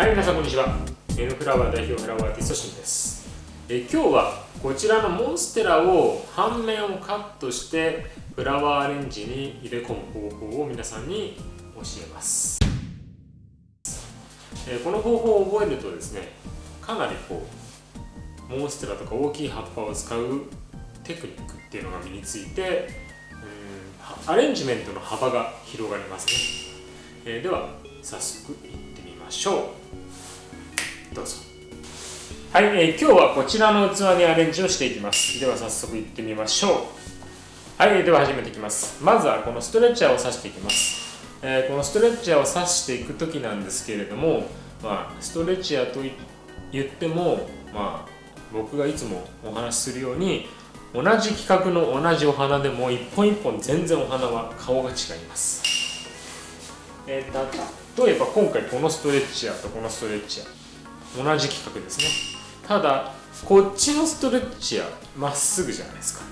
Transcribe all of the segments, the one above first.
はい皆さんこんにちは。N フラワー代表フラワーアーティストシンです。え今日はこちらのモンステラを半面をカットしてフラワーアレンジに入れ込む方法を皆さんに教えます。えこの方法を覚えるとですねかなりこうモンステラとか大きい葉っぱを使うテクニックっていうのが身についてうんアレンジメントの幅が広がりますね、えー、では早速いってましょう。どうぞ。はい、えー、今日はこちらの器にアレンジをしていきます。では早速いってみましょう。はいでは始めていきます。まずはこのストレッチャーを刺していきます。えー、このストレッチャーを刺していく時なんですけれども、まあ、ストレッチャーと言っても、まあ、僕がいつもお話しするように同じ規格の同じお花でも一本一本全然お花は顔が違います、えー、例えば今回このストレッチャーとこのストレッチャー同じ規格ですね。ただこっちのストレッチャーまっすぐじゃないですか。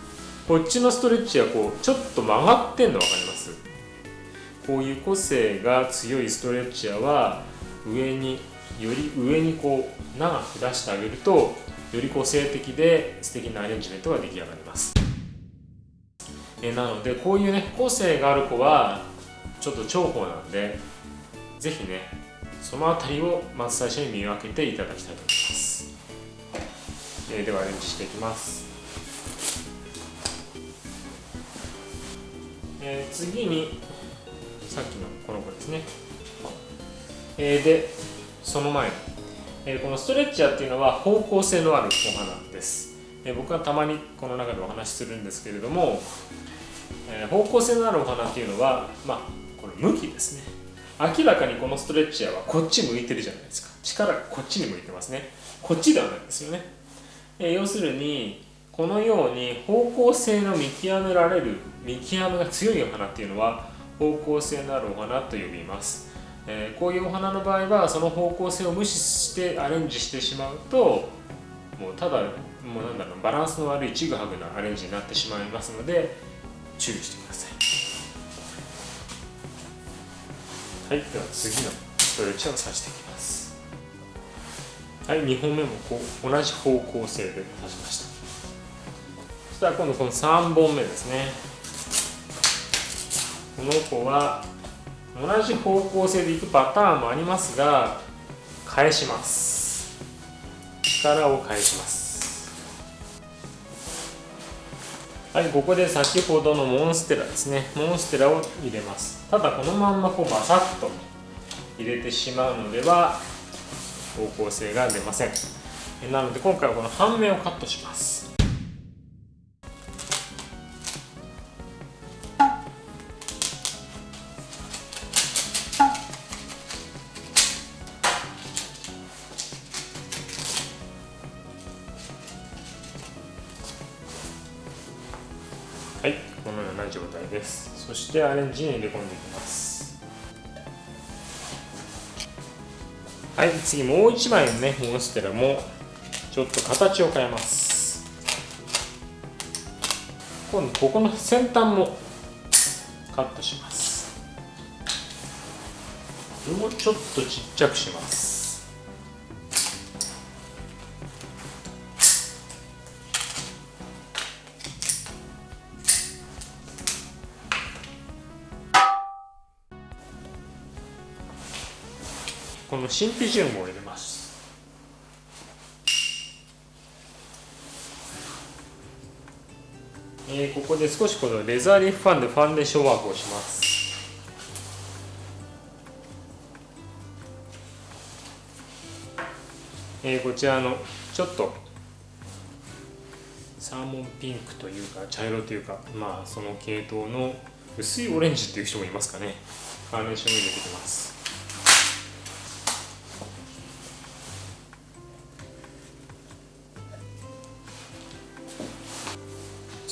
こっちのストレッチャーこうちょっと曲がってんの分かります？こういう個性が強いストレッチャーは上により上にこう長く出してあげるとより個性的で素敵なアレンジメントが出来上がります。えなのでこういうね個性がある子はちょっと重宝なんで是非ねその辺りをまず最初に見分けていただきたいと思います、えー、ではアレンジしていきます、えー、次にさっきのこの子ですね、えー、でその前に、え、このストレッチャーっていうのは方向性のあるお花です、えー、僕はたまにこの中でお話しするんですけれども、え方向性のあるお花っていうのはまあこれ向きですね。明らかにこのストレッチャーはこっち向いてるじゃないですか。力がこっちに向いてますね。こっちではないですよね、え要するにこのように方向性の見極められる見極めが強いお花っていうのは方向性のあるお花と呼びます、え、こういうお花の場合はその方向性を無視してアレンジしてしまうともうただもうなんだろうバランスの悪いちぐはぐなアレンジになってしまいますので注意してください。はいでは次のストレッチを刺していきます。はい2本目もこう同じ方向性で刺しました。そしたら今度この3本目ですね。この子は同じ方向性でいくパターンもありますが返します。力を返します。はいここで先ほどのモンステラですね。モンステラを入れます。ただこのまんまこうバサッと入れてしまうのでは方向性が出ません。なので今回はこの半面をカットします。はいこのような状態です。そしてアレンジに入れ込んでいきます。はい次もう1枚のねモンステラもちょっと形を変えます。今度ここの先端もカットします。これもちょっとちっちゃくします。このシンピジウムを入れます。えー、ここで少しこのレザーリーフファンでファンデーションワークをします。えー、こちらのちょっとサーモンピンクというか茶色というかまあその系統の薄いオレンジっていう人もいますかね。カーネーションを入れていきます。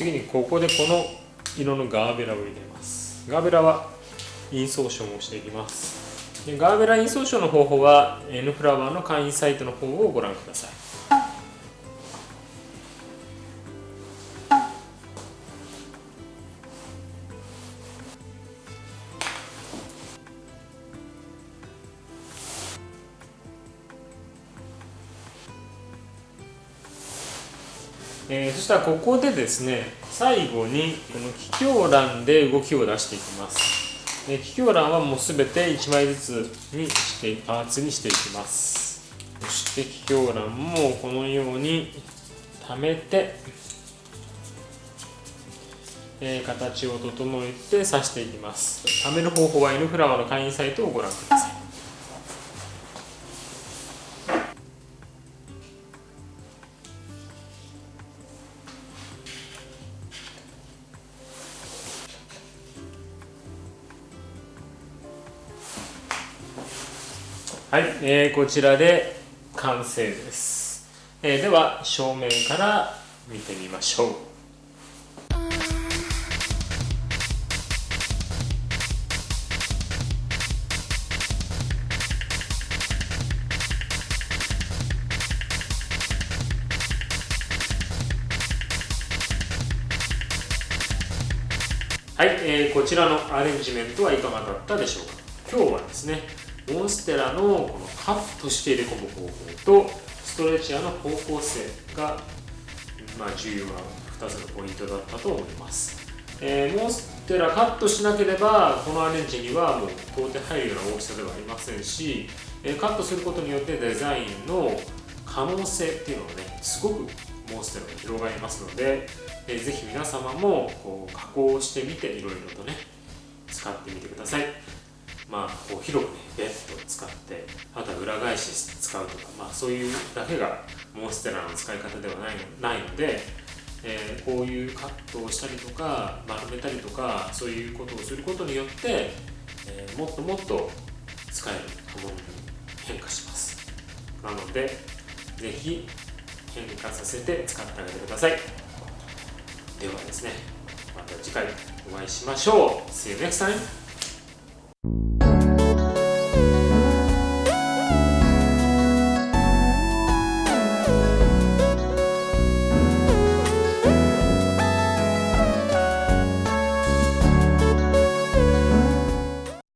次にここでこの色のガーベラを入れます。ガーベラはインソーションをしていきます。でガーベラインソーションの方法は N フラワーの会員サイトの方をご覧ください。えー、そしたらここでですね最後にこの気境欄で動きを出していきます。で気境欄はもう全て1枚ずつにしてパーツにしていきます。そして気境欄もこのように溜めてえー、形を整えて刺していきます。貯める方法は N フラワーの会員サイトをご覧ください。はい、えー、こちらで完成です、えー、では正面から見てみましょう。はい、えー、こちらのアレンジメントはいかがだったでしょうか？今日はですねモンステラのこのカットして入れ込む方法とストレッチャーの方向性が、まあ、重要な2つのポイントだったと思います、えー、モンステラカットしなければこのアレンジにはもう到底入るような大きさではありませんし、え、カットすることによってデザインの可能性っていうのがねすごくモンステラが広がりますのでえー、ぜひ皆様もこう加工してみていろいろとね使ってみてください。まあこう広くねベッドを使ってあとは裏返し使うとかまあそういうだけがモンステラの使い方ではないないので、えー、こういうカットをしたりとか丸めたりとかそういうことをすることによって、えー、もっともっと使えるものに変化します。なのでぜひ変化させて使ってあげてください。ではですねまた次回お会いしましょう。See you next time!